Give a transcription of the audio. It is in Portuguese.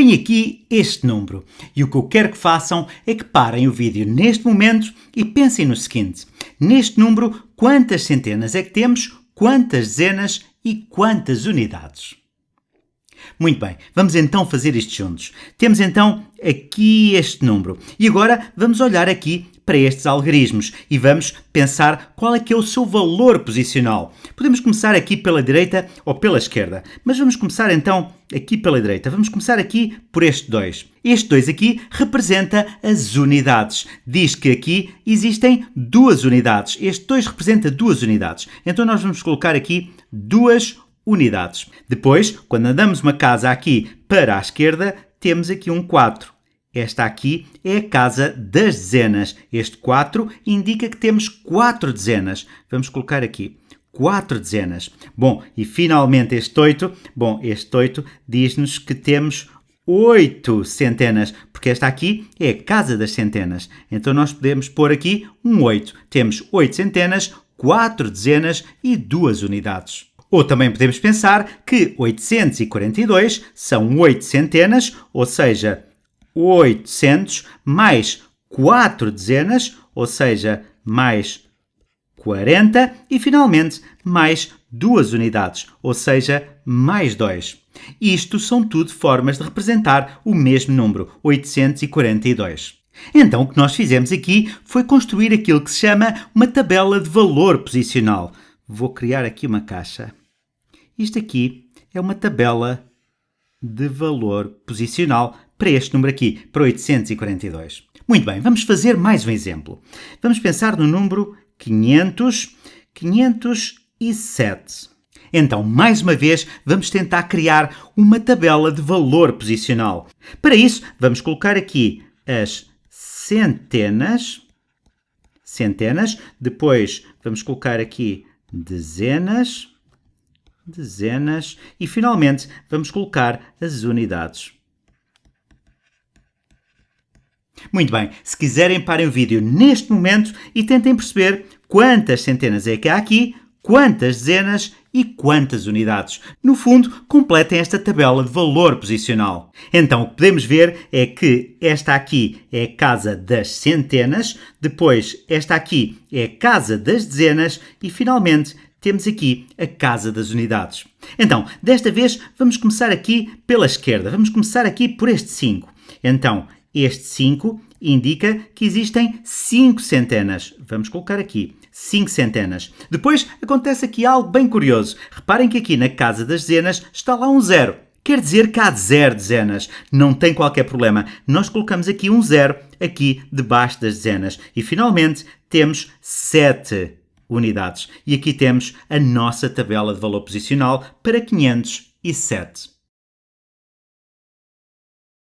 Tenho aqui este número e o que eu quero que façam é que parem o vídeo neste momento e pensem no seguinte. Neste número, quantas centenas é que temos, quantas dezenas e quantas unidades? Muito bem, vamos então fazer isto juntos. Temos então aqui este número e agora vamos olhar aqui para estes algarismos e vamos pensar qual é que é o seu valor posicional. Podemos começar aqui pela direita ou pela esquerda, mas vamos começar então aqui pela direita. Vamos começar aqui por este 2. Este 2 aqui representa as unidades. Diz que aqui existem duas unidades. Este 2 representa duas unidades. Então nós vamos colocar aqui duas unidades. Depois, quando andamos uma casa aqui para a esquerda, temos aqui um 4. Esta aqui é a casa das dezenas. Este 4 indica que temos 4 dezenas. Vamos colocar aqui 4 dezenas. Bom, e finalmente este 8. Bom, este 8 diz-nos que temos 8 centenas, porque esta aqui é a casa das centenas. Então nós podemos pôr aqui um 8. Temos 8 centenas, 4 dezenas e 2 unidades. Ou também podemos pensar que 842 são 8 centenas, ou seja, 800 mais 4 dezenas, ou seja, mais 40 e finalmente mais 2 unidades, ou seja, mais 2. Isto são tudo formas de representar o mesmo número, 842. Então o que nós fizemos aqui foi construir aquilo que se chama uma tabela de valor posicional. Vou criar aqui uma caixa. Isto aqui é uma tabela de valor posicional para este número aqui, para 842. Muito bem, vamos fazer mais um exemplo. Vamos pensar no número 500, 507. Então, mais uma vez, vamos tentar criar uma tabela de valor posicional. Para isso, vamos colocar aqui as centenas, centenas, depois vamos colocar aqui dezenas, dezenas e finalmente vamos colocar as unidades. Muito bem, se quiserem parem o vídeo neste momento e tentem perceber quantas centenas é que há aqui, quantas dezenas e quantas unidades. No fundo, completem esta tabela de valor posicional. Então, o que podemos ver é que esta aqui é a casa das centenas, depois esta aqui é a casa das dezenas e, finalmente, temos aqui a casa das unidades. Então, desta vez, vamos começar aqui pela esquerda. Vamos começar aqui por este 5. Então, este 5 indica que existem 5 centenas. Vamos colocar aqui 5 centenas. Depois acontece aqui algo bem curioso. Reparem que aqui na casa das dezenas está lá um zero. Quer dizer que há zero dezenas. Não tem qualquer problema. Nós colocamos aqui um zero aqui debaixo das dezenas. E finalmente temos 7 unidades. E aqui temos a nossa tabela de valor posicional para 507.